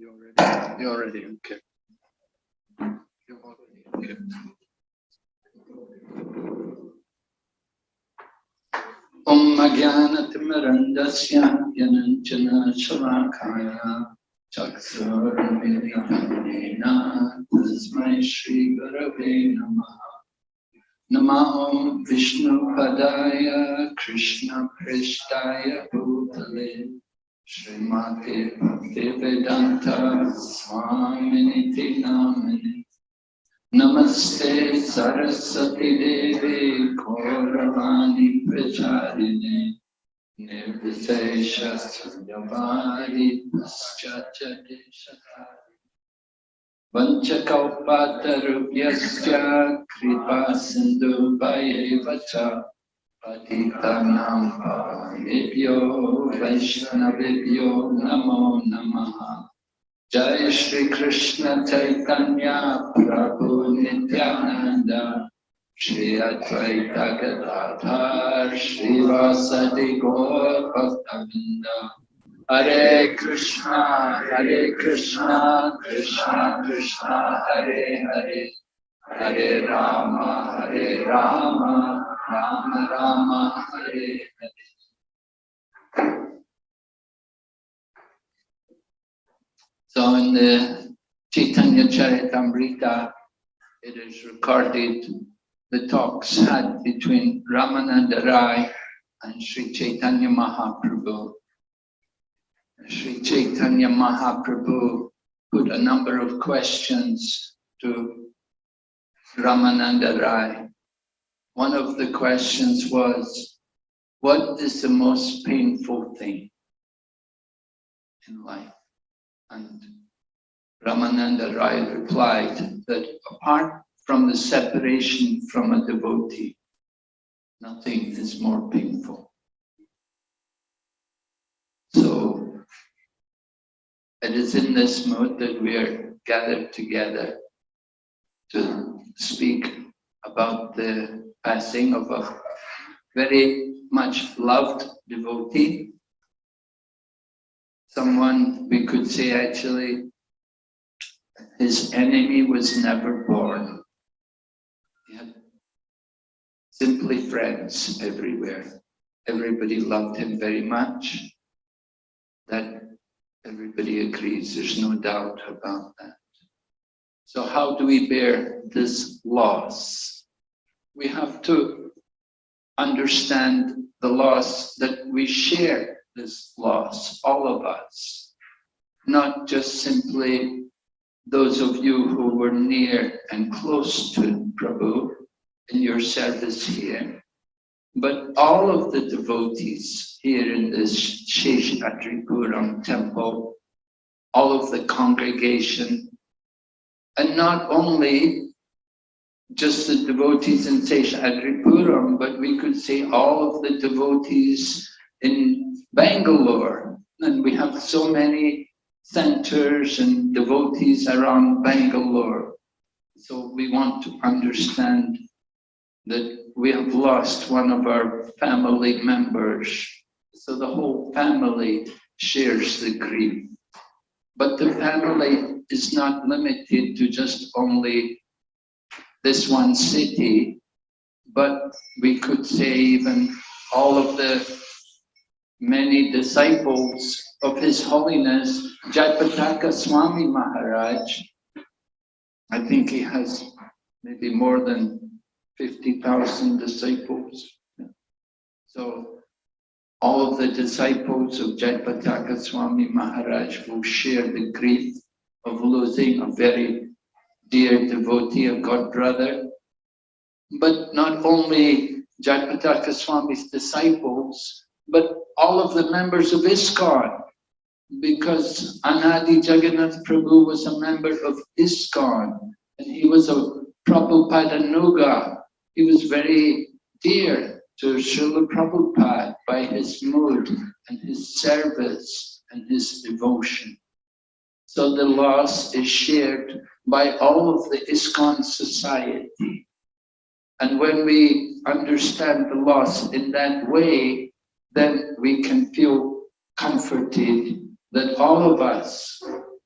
You already, you already, okay. You're already, okay. ॐ अज्ञानतिमरन्दस्य यनञ्चन शलाकाय चक्षुरुन्मिलितं तस्मै श्रीगुरवे नमः नमः ॐ विष्णुपदाय कृष्णपृष्ठाय भूतले श्रीमते भक्तिवेदान्त स्वामिनिति नामिनि नमस्ते सरस्वती देवी प्रचारिणे। निर्विशेषशून्यवारि पश्चाच्चदेशकारि वञ्चकौपातरुभ्यश्च कृपा सिन्धुभयैव च पतितानां पावनेभ्यो वैष्णवेभ्यो नमो नमः जय श्री कृष्ण चैतन्य प्रभु नित्यानंद श्री अद्वैत गदाधर श्रीवासदि गौर भक्तवृंद हरे कृष्णा हरे कृष्णा कृष्णा कृष्णा हरे हरे हरे राम हरे Ram Rama Hare Hare. So in the Chaitanya Charitamrita, it is recorded the talks had between Ramananda Rai and Sri Chaitanya Mahaprabhu. Sri Chaitanya Mahaprabhu put a number of questions to Ramananda Rai one of the questions was, what is the most painful thing in life? And Ramananda Rai replied that apart from the separation from a devotee, nothing is more painful. So it is in this mood that we are gathered together to speak about the passing of a very much loved devotee, someone we could say actually his enemy was never born. He had simply friends everywhere. Everybody loved him very much. That everybody agrees, there's no doubt about that. So how do we bear this loss? We have to understand the loss that we share this loss, all of us, not just simply those of you who were near and close to Prabhu in your service here, but all of the devotees here in this Seshadripuram temple, all of the congregation, and not only just the devotees in Seshadripuram, but we could say all of the devotees in Bangalore. And we have so many centers and devotees around Bangalore. So we want to understand that we have lost one of our family members. So the whole family shares the grief. But the family is not limited to just only this one city, but we could say even all of the many disciples of His Holiness Jayapataka Swami Maharaj. I think he has maybe more than 50,000 disciples. So all of the disciples of Jayapataka Swami Maharaj will share the grief of losing a very dear devotee, of god brother. But not only Jayapataka Swami's disciples, but all of the members of ISKCON, because Anadi Jagannath Prabhu was a member of ISKCON, and he was a Prabhupada Nuga. He was very dear to Srila Prabhupada by his mood and his service and his devotion. So the loss is shared by all of the ISKCON society. And when we understand the loss in that way, then we can feel comforted that all of us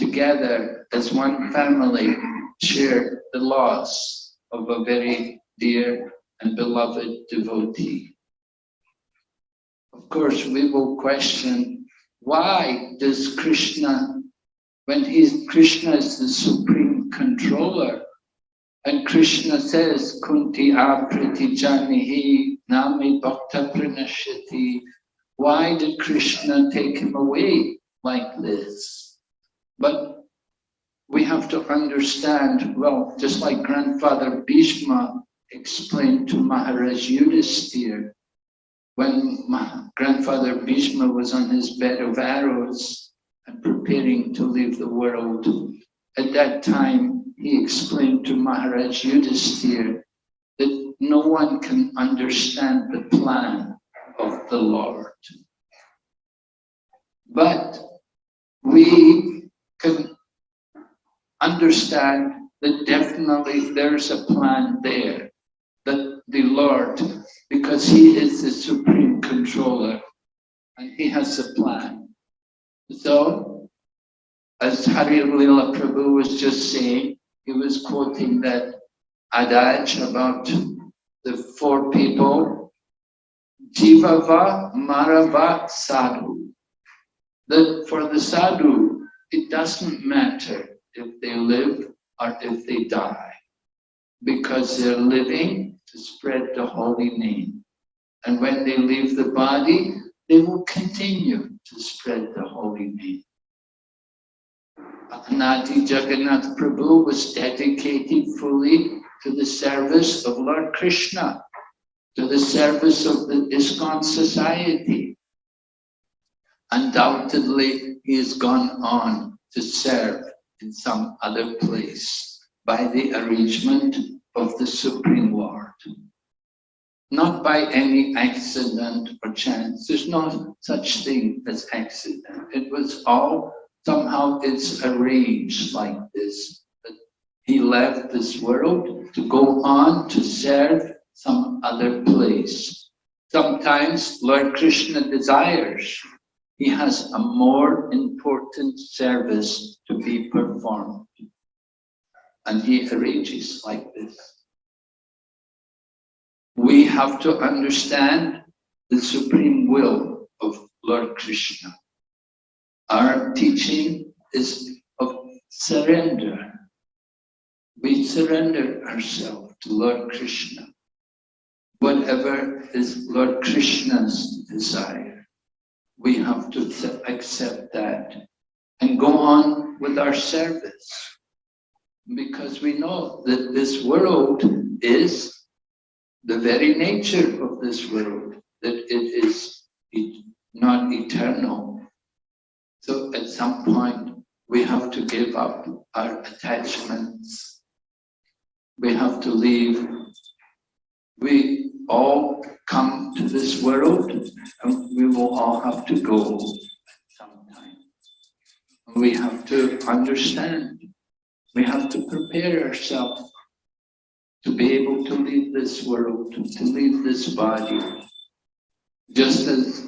together as one family share the loss of a very dear and beloved devotee. Of course, we will question why does Krishna, when he's Krishna is the supreme controller, and Krishna says, Kunti apriti janihi nami bhakta pranashati. Why did Krishna take him away like this? But we have to understand, well, just like grandfather Bhishma explained to Maharaj Yudhisthira, when grandfather Bhishma was on his bed of arrows and preparing to leave the world, at that time he explained to Maharaj Yudhisthira that no one can understand the plan of the Lord. But we can understand that definitely there's a plan there, that the Lord, because he is the supreme controller and he has a plan. So, as Hari Lila Prabhu was just saying, he was quoting that adage about the four people, Jivava Marava Sadhu. That for the sadhu, it doesn't matter if they live or if they die, because they're living to spread the holy name. And when they leave the body, they will continue to spread the holy name. Anadi Jagannath Prabhu was dedicated fully to the service of Lord Krishna, to the service of the ISKCON society. Undoubtedly, he has gone on to serve in some other place by the arrangement of the Supreme Lord. Not by any accident or chance. There's no such thing as accident. It was all, somehow it's arranged like this. That he left this world to go on to serve some other place. Sometimes Lord Krishna desires he has a more important service to be performed. And he arranges like this. We have to understand the supreme will of Lord Krishna. Our teaching is of surrender. We surrender ourselves to Lord Krishna. Whatever is Lord Krishna's desire we have to accept that and go on with our service. Because we know that this world is the very nature of this world, that it is not eternal. So at some point, we have to give up our attachments. We have to leave. We all come to this world and we will all have to go sometime. We have to understand, we have to prepare ourselves to be able to leave this world, to leave this body. Just as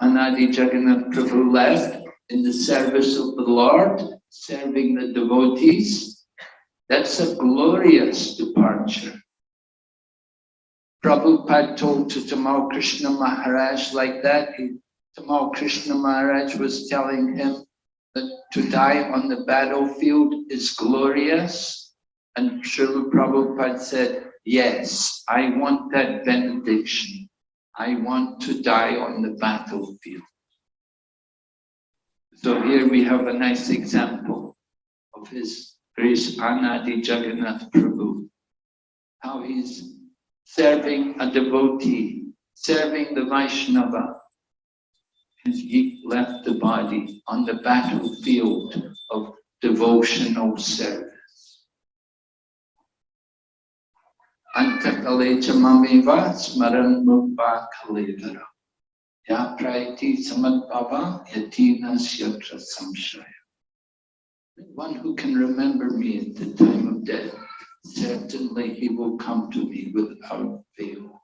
Anadi Jagannath Prabhu left in the service of the Lord, serving the devotees, that's a glorious departure. Prabhupada told to Tamal Krishna Maharaj like that. He, Tamal Krishna Maharaj was telling him that to die on the battlefield is glorious. And Srila Prabhupada said, yes, I want that benediction. I want to die on the battlefield. So here we have a nice example of his Grace Anadi Jagannath Prabhu, how he's serving a devotee, serving the Vaishnava. And he left the body on the battlefield of devotional service. Smaran. Ya praiti samadbhava yatina syatra samshaya. One who can remember me at the time of death certainly he will come to me without fail.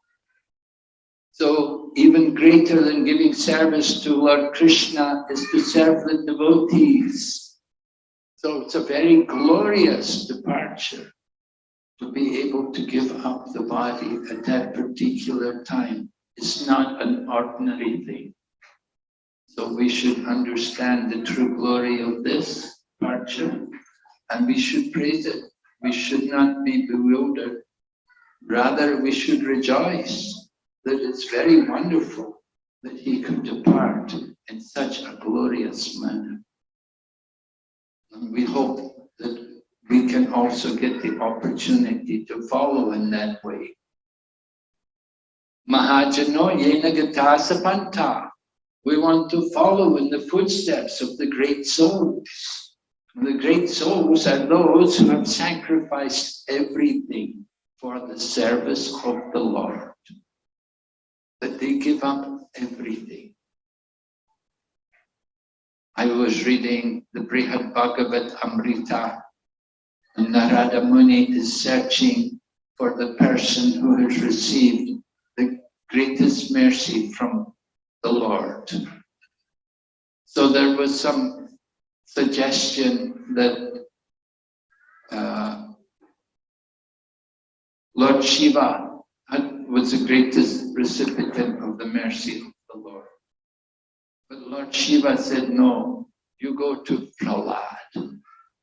So even greater than giving service to Lord Krishna is to serve the devotees. So it's a very glorious departure to be able to give up the body at that particular time. is not an ordinary thing. So we should understand the true glory of this departure and we should praise it. We should not be bewildered. Rather, we should rejoice that it's very wonderful that he could depart in such a glorious manner. And we hope we can also get the opportunity to follow in that way. Mahajano Yenagatasa We want to follow in the footsteps of the great souls. The great souls are those who have sacrificed everything for the service of the Lord. That they give up everything. I was reading the Brihad Bhagavat Amrita and Narada Muni is searching for the person who has received the greatest mercy from the Lord. So there was some suggestion that uh, Lord Shiva was the greatest recipient of the mercy of the Lord. But Lord Shiva said, no, you go to Prahlad.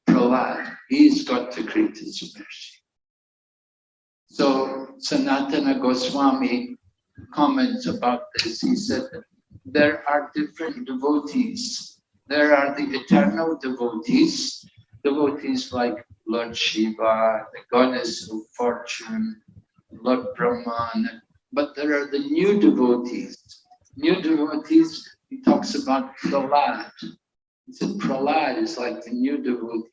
Prahlad, he's got the greatest mercy. So Sanatana Goswami comments about this. He said, there are different devotees. There are the eternal devotees, devotees like Lord Shiva, the goddess of fortune, Lord Brahman, but there are the new devotees. New devotees, he talks about Prahlad. He said Prahlad is like the new devotee.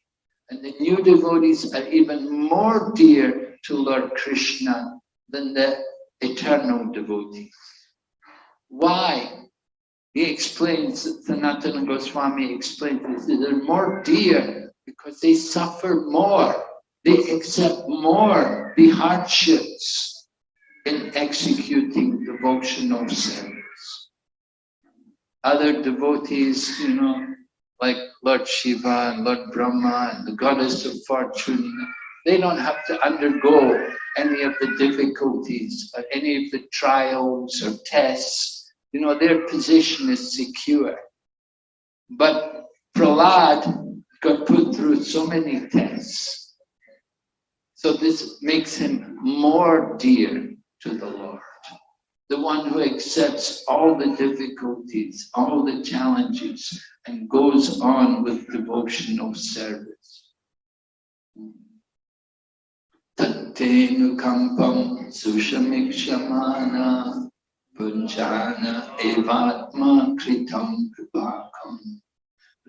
And the new devotees are even more dear to Lord Krishna than the eternal devotees. Why? He explains, Sanatana Goswami explains this, they're more dear because they suffer more. They accept more the hardships in executing devotional service. Other devotees, you know, like Lord Shiva and Lord Brahma and the goddess of fortune, they don't have to undergo any of the difficulties or any of the trials or tests you know, their position is secure. But Prahlad got put through so many tests. So this makes him more dear to the Lord. The one who accepts all the difficulties, all the challenges, and goes on with devotional service. Tattenu kampam sushamikshamana Punjana evatma kritam vipakam.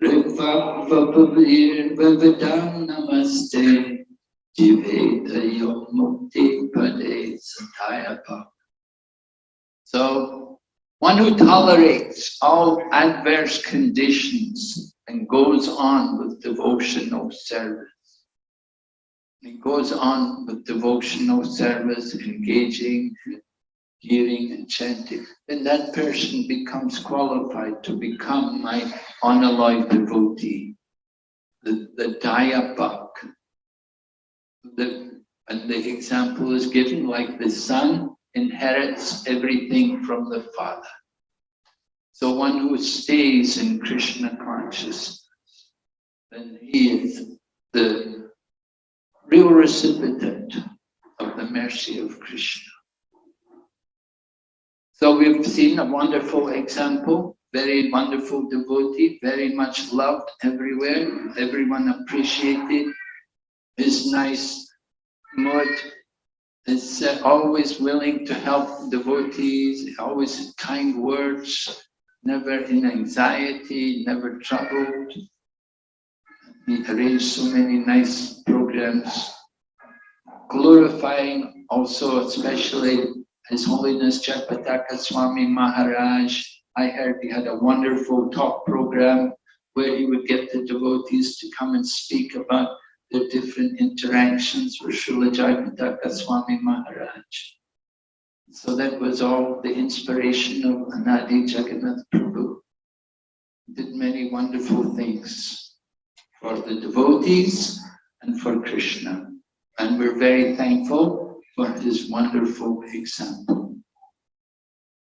Rikvapavir vivadam namaste. Jiveta mukti pade satayapa. So, one who tolerates all adverse conditions and goes on with devotional service. He goes on with devotional service, engaging hearing and chanting, then that person becomes qualified to become my unalive devotee, the, the Dayapak. The, and the example is given like the son inherits everything from the father. So one who stays in Krishna consciousness, then he is the real recipient of the mercy of Krishna. So we've seen a wonderful example, very wonderful devotee, very much loved everywhere. Everyone appreciated his nice mood, is uh, always willing to help devotees, always kind words, never in anxiety, never troubled. He arranged so many nice programs, glorifying also especially his Holiness Jayapataka Swami Maharaj, I heard he had a wonderful talk program where he would get the devotees to come and speak about their different interactions with Srila Jayapataka Swami Maharaj. So that was all the inspiration of Anadi Jagannath Prabhu. Did many wonderful things for the devotees and for Krishna. And we're very thankful for his wonderful example.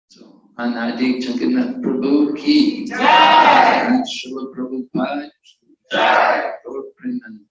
So, Anadi Jagannath Prabhu ki, Jai! Srila Prabhupada ki, Jai! Lord Premanand.